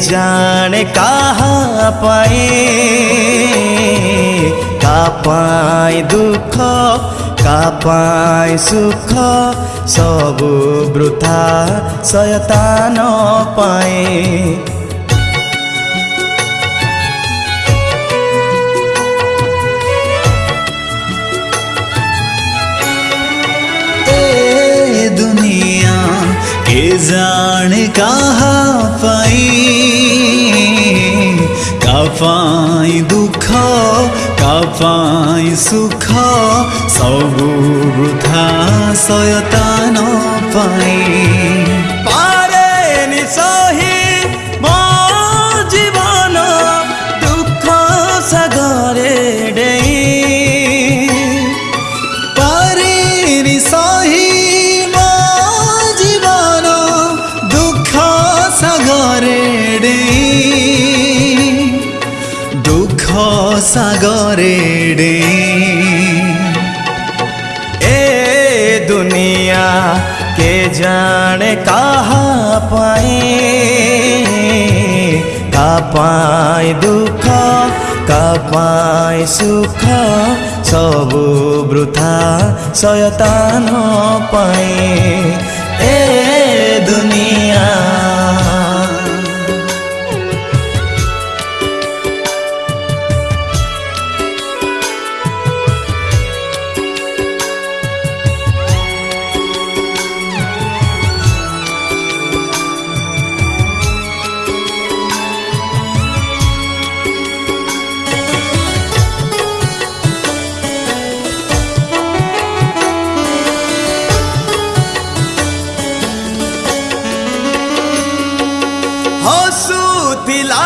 जाने कहाँ पाए, का पाए दुख, का पाए सुख, सब वृथा सयता न पाए। दुनिया के जान कहाँ पाई पै दुःख कपा सुख सहृथान তোমারে রে এ দুনিয়া কে জানে কাহা পাই কা পায় দুঃখ কা পায় সুখ সবু বৃথা সয়তান পায় এ দুনিয়া सूतिला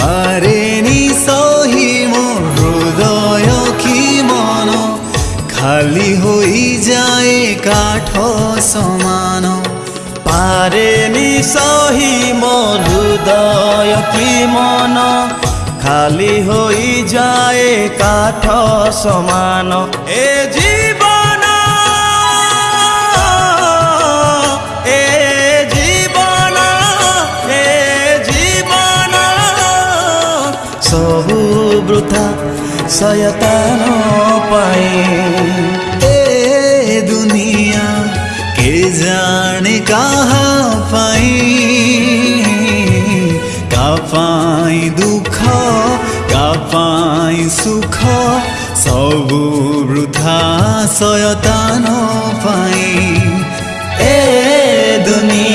পারেনি সহি মোর হৃদয় কি মন? খালি হই যায় কাঠ সমান। পারেনি সহি মোর হৃদয় কি মন? খালি হই যায় কাঠ সমান। এ জী सबु ब्रुथा सयता न पाए ए दुनिया के जाने कहा पाए का पाए दुख का पाए सुख सबु ब्रुथा सयता न पाए ए दुनिया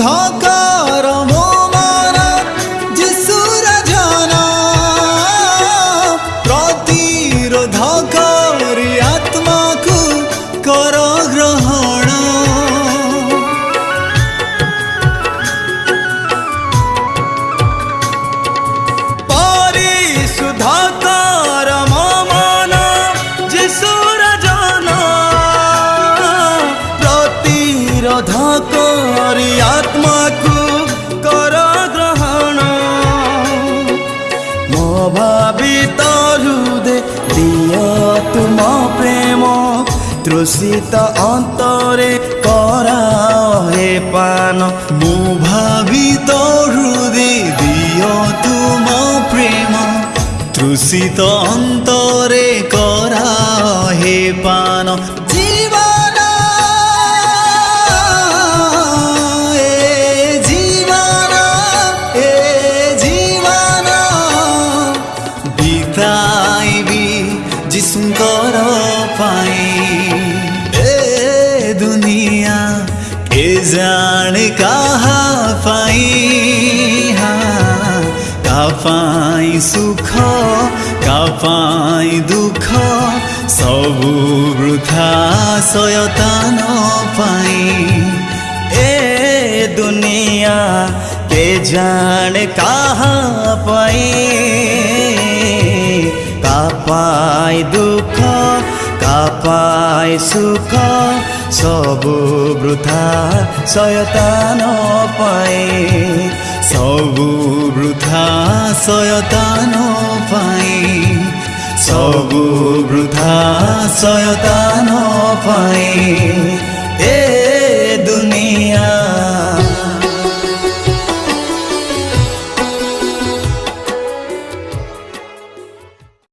دھوکہ তৃষিত অন্তরে করাও হে পান। মু ভাবিত দিও তুম প্রেম। তৃষিত অন্তরে করাও হে পান କେ ଜାଣେ କାହା ପାଇଁ କା ପାଇଁ ସୁଖ କା ପାଇଁ ଦୁଃଖ ସବୁ ବୃଥା ସୟତାନ ପାଇଁ ଏ ଦୁନିଆ କେ ଜାଣେ କାହା ପାଇଁ କା ପାଇଁ ଦୁଃଖ କା ପାଇଁ ସୁଖ ସବୁ ବୃଥା ଶୟତାନ ପାଇଁ ସବୁ ବୃଥା ସୟତାନ ପାଇଁ ସବୁ ବୃଥା ସୟତାନ ପାଇଁ ଏ